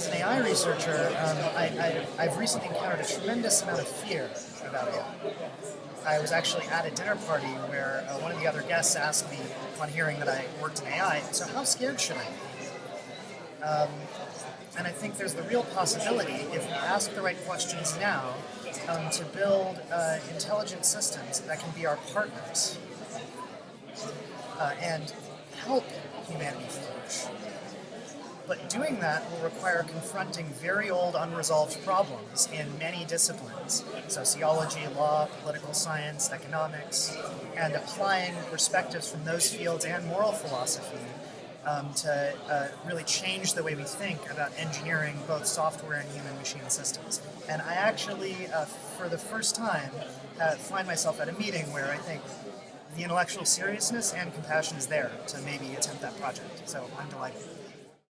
as an AI researcher, um, I, have recently encountered a tremendous amount of fear about AI. I was actually at a dinner party where uh, one of the other guests asked me, upon hearing that I worked in AI, so how scared should I be? Um, and I think there's the real possibility, if we ask the right questions now, um, to build uh, intelligent systems that can be our partners uh, and help humanity flourish. But doing that will require confronting very old unresolved problems in many disciplines, sociology, law, political science, economics, and applying perspectives from those fields and moral philosophy um, to uh, really change the way we think about engineering both software and human machine systems. And I actually, uh, for the first time, uh, find myself at a meeting where I think the intellectual seriousness and compassion is there to maybe attempt that project. So I'm delighted.